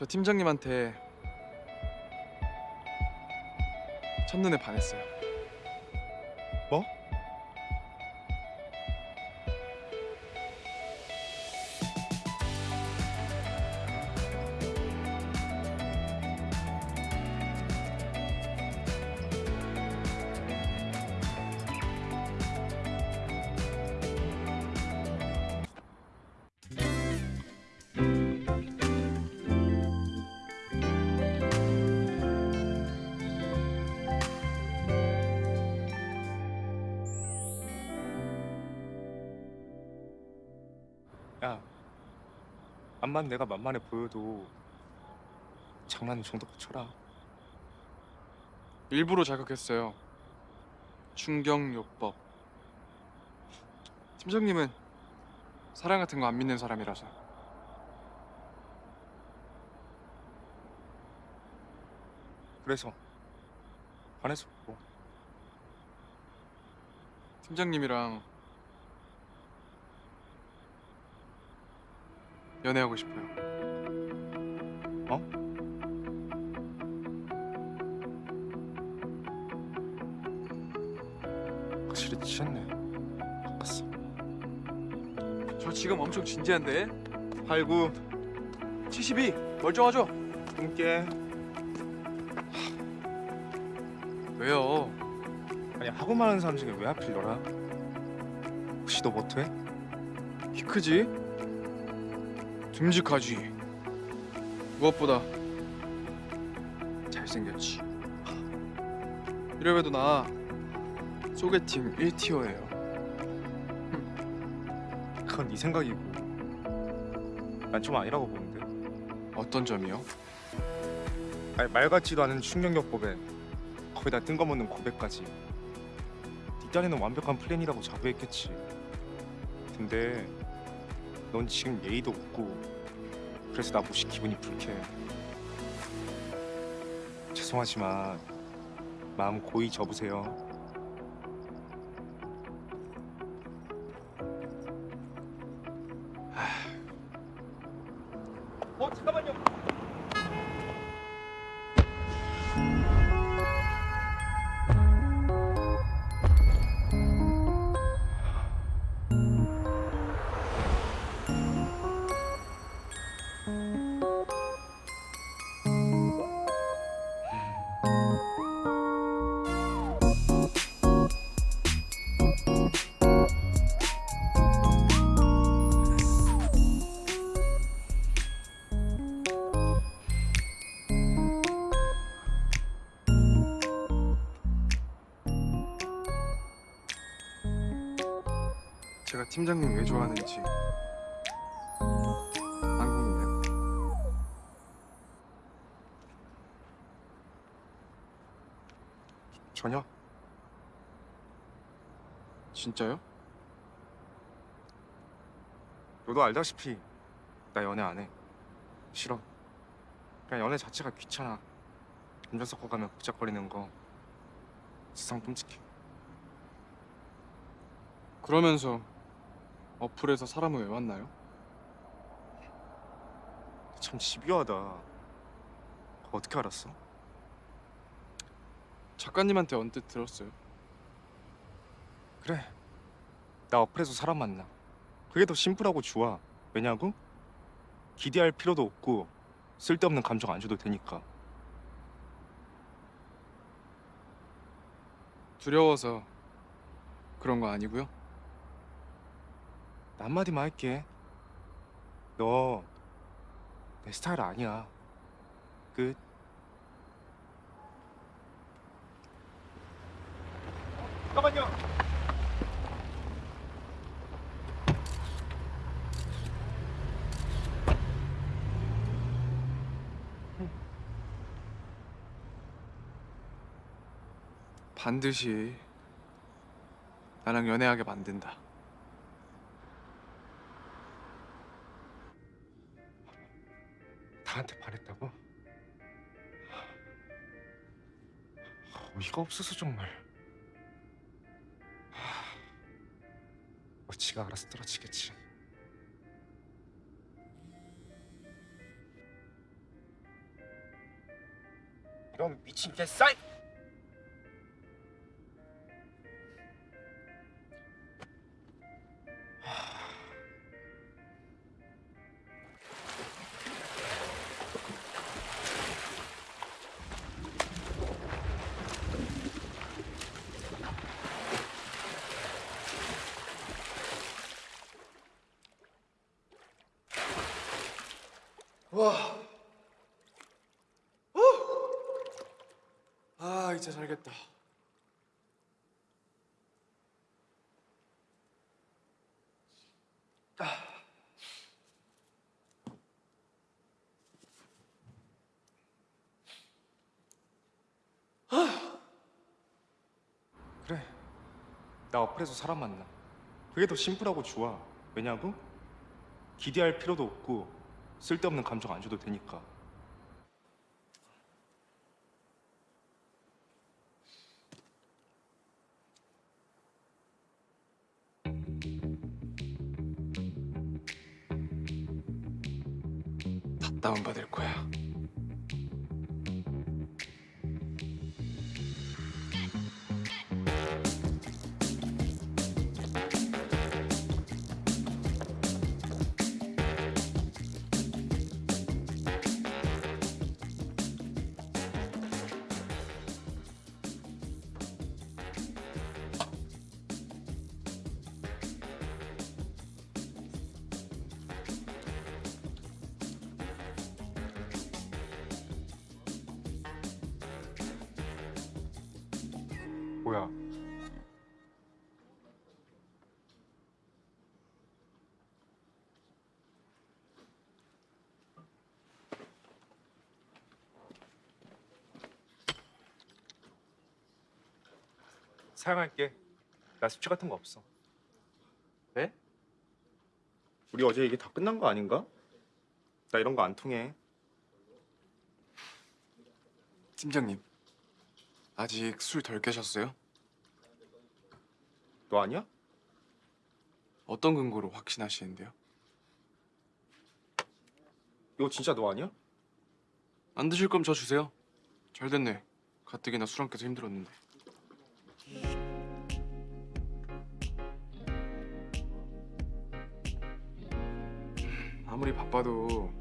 저 팀장님한테 첫눈에 반했어요. 뭐? 야, 암만 내가 만만해 보여도 장난은 정도껏 쳐라. 일부러 자극했어요. 충격요법. 팀장님은 사랑 같은 거 안 믿는 사람이라서. 그래서 반해서 뭐 팀장님이랑 연애하고 싶어요. 어? 확실히 취했네. 바꿨어. 저 지금 엄청 진지한데? 89 72 멀쩡하죠? 함께 왜요? 아니 하고 많은 사람 중에 왜 하필 너라? 혹시 너 못해? 키 크지? 듬직하지? 무엇보다 잘생겼지? 이래봬도 나 소개팅 1티어예요 그건 네 생각이고 난 좀 아니라고 보는데. 어떤 점이요? 아니 말 같지도 않은 충격요법에 거기다 뜬금없는 고백까지 네 딴에는 완벽한 플랜이라고 자부했겠지 근데 넌 지금 예의도 없고 그래서 나 무시 기분이 불쾌해. 죄송하지만 마음 고이 접으세요. 어 잠깐만요 팀장님 왜 좋아하는지 안 궁금해요? 전혀 진짜요? 너도 알다시피 나 연애 안 해. 싫어. 그냥 연애 자체가 귀찮아. 감정 섞어 가면 복잡거리는 거 세상 끔찍해. 그러면서 어플에서 사람을 왜 만나요? 참 집요하다. 어떻게 알았어? 작가님한테 언뜻 들었어요 그래. 나 어플에서 사람 만나. 그게 더 심플하고 좋아. 왜냐고? 기대할 필요도 없고 쓸데없는 감정 안 줘도 되니까. 두려워서 그런 거 아니고요? 나 한마디만 할게. 너 내 스타일 아니야. 끝. 잠깐만요. 반드시 나랑 연애하게 만든다 어이가 없어서 정말. 하... 뭐 지가 알아서 떨어지겠지. 이런 미친 개싸이! 와. 아 이제 살겠다. 그래. 나 어플에서 사람 만나. 그게 더 심플하고 좋아. 왜냐고? 기대할 필요도 없고 쓸데없는 감정 안 줘도 되니까 다 다운받을 거야. 뭐야 사양할게 나 수치 같은 거 없어 네? 우리 어제 이게 다 끝난 거 아닌가? 나 이런 거 안 통해 팀장님 아직 술 덜 깨셨어요? 너 아니야? 어떤 근거로 확신하시는데요? 이거 진짜 너 아니야? 안 드실 거면 저 주세요. 잘 됐네. 가뜩이나 술 안 깨서 힘들었는데. 아무리 바빠도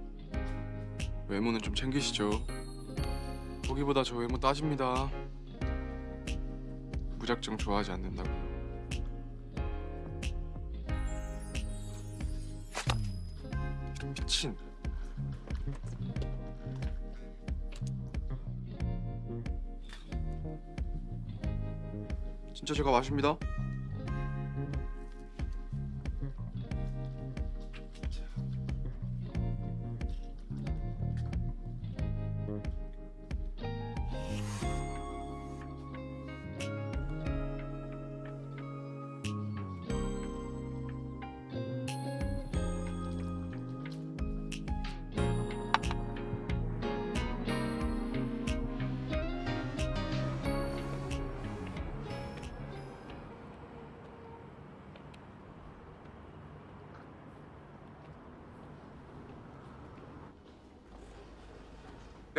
외모는 좀 챙기시죠. 거기보다 저 외모 따집니다. 무작정 좋아하지 않는다고요. 미친 진짜 제가 마십니다.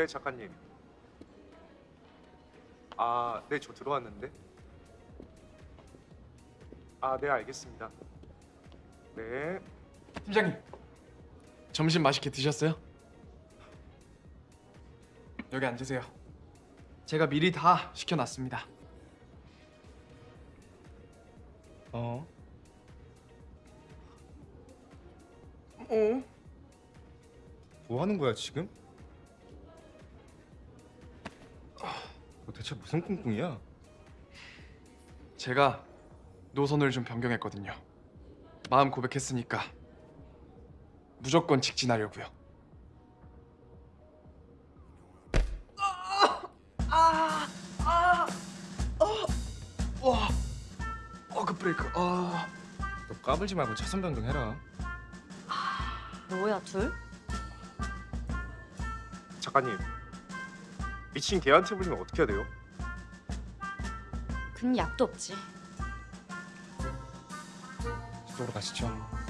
네 작가님 아네저 들어왔는데 아 네 알겠습니다 네 팀장님 점심 맛있게 드셨어요? 여기 앉으세요. 제가 미리 다 시켜놨습니다. 어? 어? 뭐 하는 거야 지금? 너 대체 무슨 꿍꿍이야? 제가 노선을 좀 변경했거든요. 마음 고백했으니까 무조건 직진하려고요. 아, 아, 어, 와, 어그 브레이크. 아, 너 까불지 말고 차선 변경해라 뭐야 둘? 작가님 미친 개한테 불리면 어떻게 해야 돼요? 근 약도 없지. 저쪽으로 가시죠 앉아.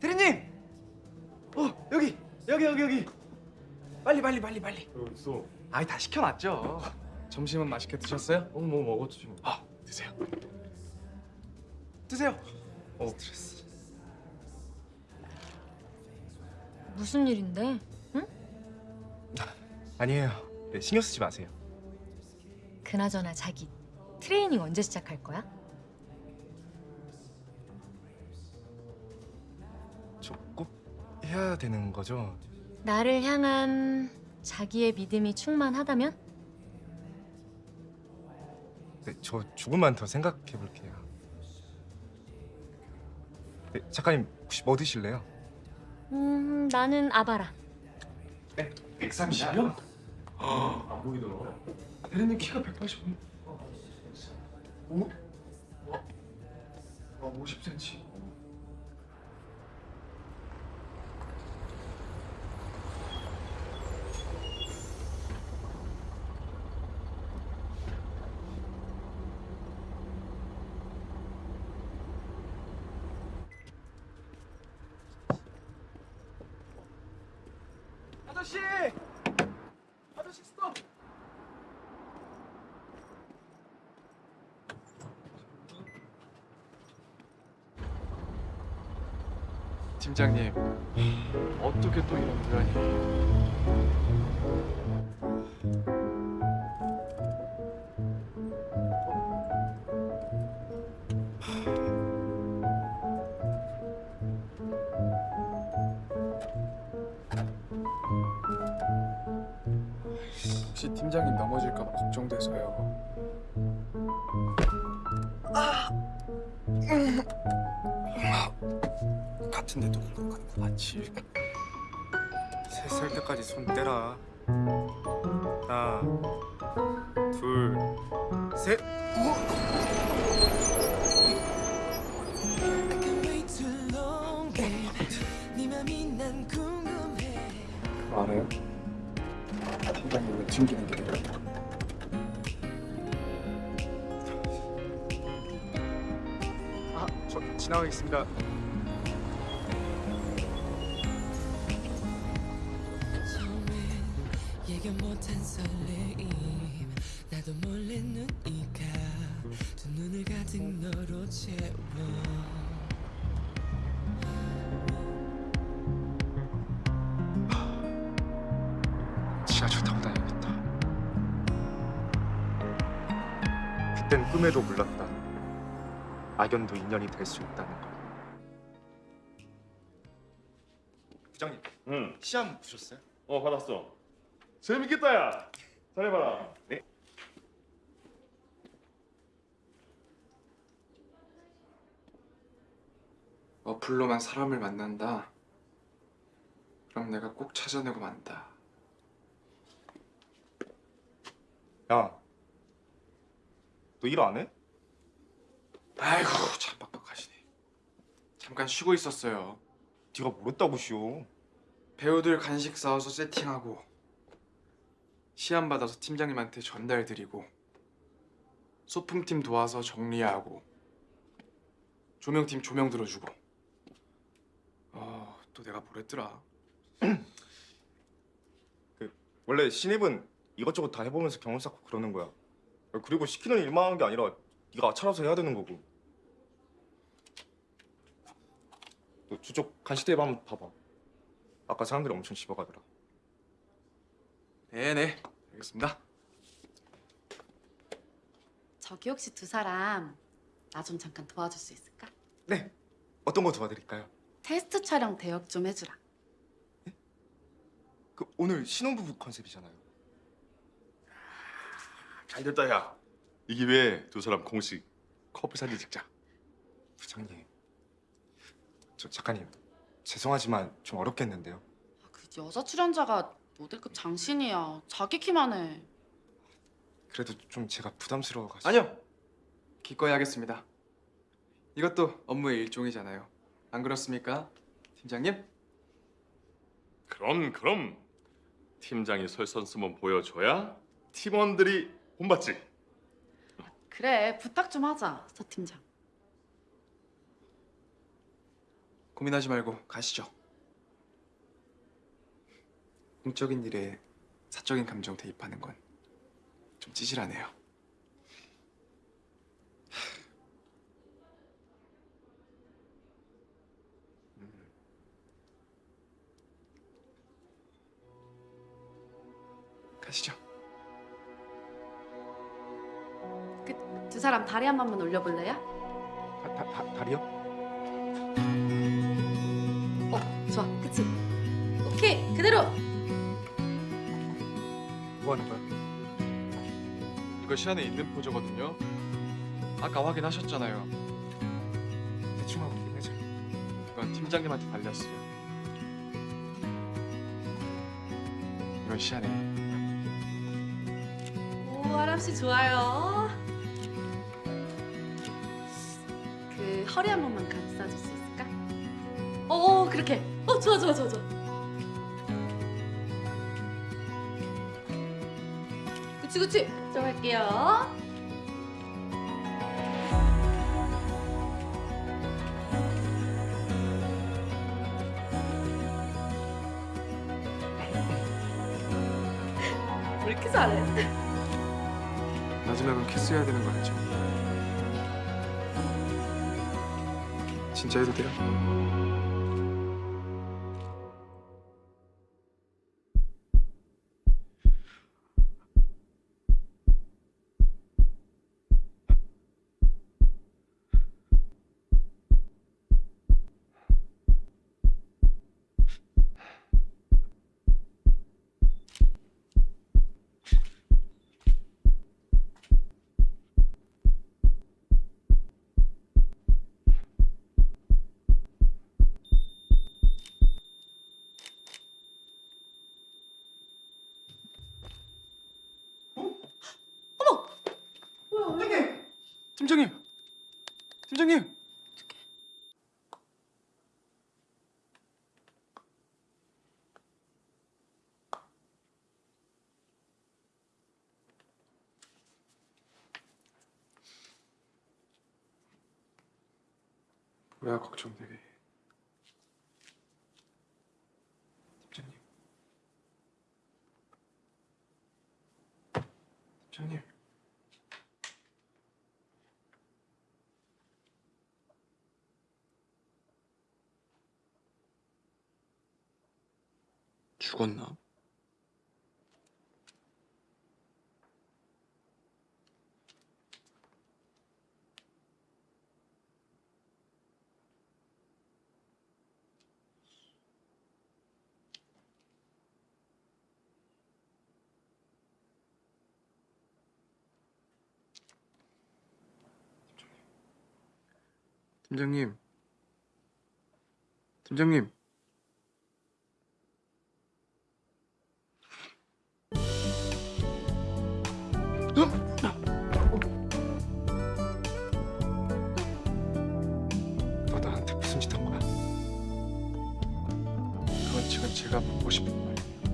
대리님! 어 여기 여기 여기 여기 빨리 빨리 빨리 빨리 여기 있어. 아이 다 시켜놨죠 점심은 맛있게 드셨어요? 어, 뭐 먹었지 뭐. 아 드세요 드세요 어. 스트레스 무슨 일인데? 아니에요. 네, 신경 쓰지 마세요. 그나저나 자기 트레이닝 언제 시작할 거야? 저꼭 해야 되는 거죠? 나를 향한 자기의 믿음이 충만하다면? 네, 저 조금만 더 생각해 볼게요. 네, 작가님 혹시 뭐 드실래요? 음, 나는 아바라. 130이요? 안 보이더라. 대리님 키가 185 오? 와, 와 50cm 아저씨! 아저씨 스톱! 팀장님 어떻게 또 이런 불안이 혹시 팀장님 넘어질까 봐 걱정돼서요 같은 데도 가는 거 맞지? 세살 때까지 손 떼라. 하나, 둘, 셋. 네. 알아요? 왜 튕기는 게 아, 저 지나가겠습니다. 나도 몰래 눈이 가. 두 눈을 가득 너로 채워. 꿈에도 몰랐다. 악연도 인연이 될 수 있다는 걸. 부장님, 응. 시험 보셨어요? 어 받았어. 재밌겠다 야. 잘해봐라. 네. 어플로만 사람을 만난다. 그럼 내가 꼭 찾아내고 만다. 야, 너 일 안 해? 아이고 참 빡빡하시네. 잠깐 쉬고 있었어요. 네가 뭘 했다고 쉬어? 배우들 간식 사와서 세팅하고 시안 받아서 팀장님한테 전달드리고 소품팀 도와서 정리하고 조명팀 조명 들어주고 어, 또 내가 뭘 했더라 원래 신입은 이것저것 다 해보면서 경험 쌓고 그러는 거야. 그리고 시키는 일만 하는 게 아니라 네가 아차라서 해야 되는 거고. 너 저쪽 간식대에 한번 봐봐. 아까 사람들이 엄청 씹어가더라. 네네 알겠습니다 저기 혹시 두 사람 나 좀 잠깐 도와줄 수 있을까? 네. 어떤 거 도와드릴까요? 테스트 촬영 대역 좀 해주라. 그 오늘 신혼부부 컨셉이잖아요. 잘 됐다 야. 이 기회에 두 사람 공식 커플 사진 찍자. 부장님. 저 작가님. 죄송하지만 좀 어렵겠는데요. 아, 그 여자 출연자가 모델급 장신이야. 자기 키만 해. 그래도 좀 제가 부담스러워가지고. 아니요 기꺼이 하겠습니다 이것도 업무의 일종이잖아요 안 그렇습니까 팀장님? 그럼 그럼 팀장이 설선수만 보여줘야 팀원들이 본받지. 그래 부탁 좀 하자 서 팀장. 고민하지 말고 가시죠. 공적인 일에 사적인 감정 대입하는 건 좀 찌질하네요. 음. 가시죠. 사람 다리 한 번만 올려볼래요? 다, 다, 다, 다리요? 어 좋아 그치? 오케이 그대로. 뭐 하는 거야? 이거 시안에 있는 포즈거든요. 아까 확인하셨잖아요. 대충 하고 끝내자. 이건 팀장님한테 달렸어요. 이건 시안에. 오 하람 씨 좋아요. 허리 한 번만 감싸줄 수 있을까? 어, 어 그렇게. 어 좋아 좋아 좋아 좋아. 그치 그치. 좀 할게요. 왜 이렇게 잘해? 마지막은 키스해야 되는 거 알죠? 진짜 해도 돼요? 팀장님! 뭐야 걱정되게 팀장님 팀장님 죽었나? 팀장님. 팀장님. 지금 제가 묻고 싶은 말이에요.